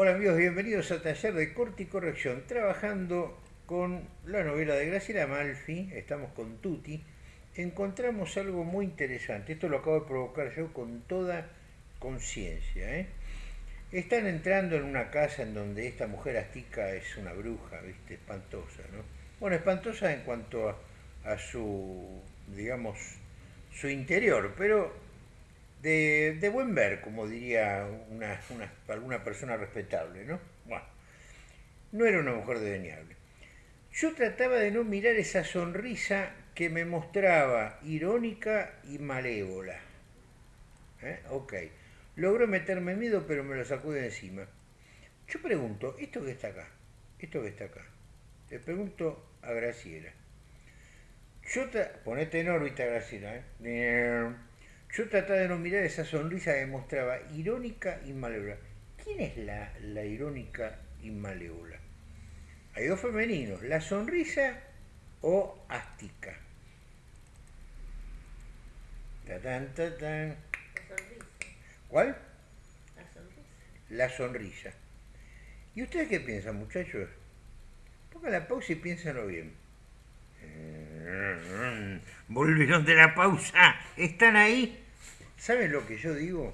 Hola amigos, bienvenidos a Taller de Corte y Corrección, trabajando con la novela de Graciela Malfi, estamos con Tuti, encontramos algo muy interesante, esto lo acabo de provocar yo con toda conciencia. ¿eh? Están entrando en una casa en donde esta mujer astica es una bruja, ¿viste? espantosa, ¿no? Bueno, espantosa en cuanto a, a su, digamos, su interior, pero de, buen ver, como diría una, alguna persona respetable, ¿no? Bueno, no era una mujer desdeñable. Yo trataba de no mirar esa sonrisa que me mostraba irónica y malévola. ¿Eh? Ok. Logró meterme miedo, pero me lo sacó de encima. Yo pregunto, ¿esto que está acá? ¿Esto que está acá? Le pregunto a Graciela. Yo ponete en órbita, Graciela. ¿eh? Yo trataba de no mirar esa sonrisa que mostraba irónica y malévola. ¿Quién es la, la irónica y malévola? Hay dos femeninos, la sonrisa o astica. La sonrisa. ¿Cuál? La sonrisa. La sonrisa. ¿Y ustedes qué piensan, muchachos? Pongan la pausa y piénsenlo bien. Volvieron de la pausa. ¿Están ahí? ¿Saben lo que yo digo?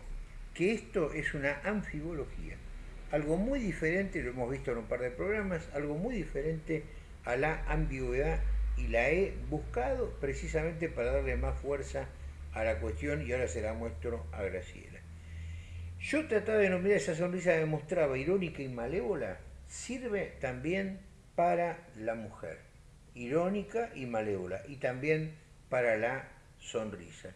Que esto es una anfibología. Algo muy diferente, lo hemos visto en un par de programas, algo muy diferente a la ambigüedad y la he buscado precisamente para darle más fuerza a la cuestión y ahora se la muestro a Graciela. Yo trataba de nombrar esa sonrisa que mostraba irónica y malévola, sirve también para la mujer irónica y malévola, y también para la sonrisa.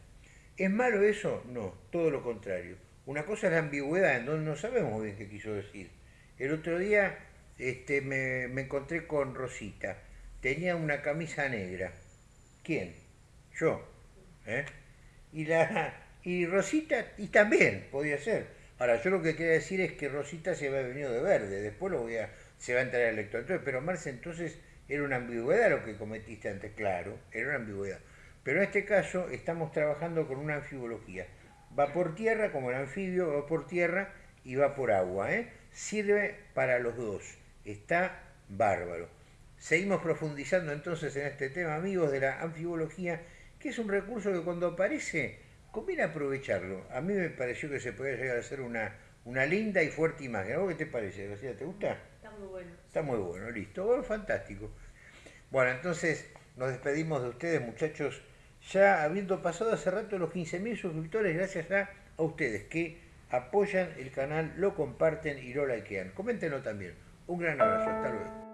¿Es malo eso? No, todo lo contrario. Una cosa es la ambigüedad, en donde no sabemos bien qué quiso decir. El otro día este, me, encontré con Rosita. Tenía una camisa negra. ¿Quién? Yo. ¿eh? Y, la, y Rosita, y también podía ser. Ahora, yo lo que quería decir es que Rosita se había venido de verde, después lo voy a, se va a entrar al lector. Entonces, pero Marce, entonces era una ambigüedad lo que cometiste antes, claro, era una ambigüedad. Pero en este caso estamos trabajando con una anfibología. Va por tierra, como el anfibio, va por tierra y va por agua. ¿eh? Sirve para los dos. Está bárbaro. Seguimos profundizando entonces en este tema, amigos, de la anfibología, que es un recurso que cuando aparece conviene aprovecharlo. A mí me pareció que se puede llegar a ser una, una linda y fuerte imagen. ¿A vos qué te parece, García? ¿Te gusta? Está muy bueno. Está muy bueno, listo. Bueno, fantástico. Bueno, entonces nos despedimos de ustedes, muchachos, ya habiendo pasado hace rato los 15.000 suscriptores, gracias a, ustedes que apoyan el canal, lo comparten y lo likean. Coméntenlo también. Un gran abrazo, hasta luego.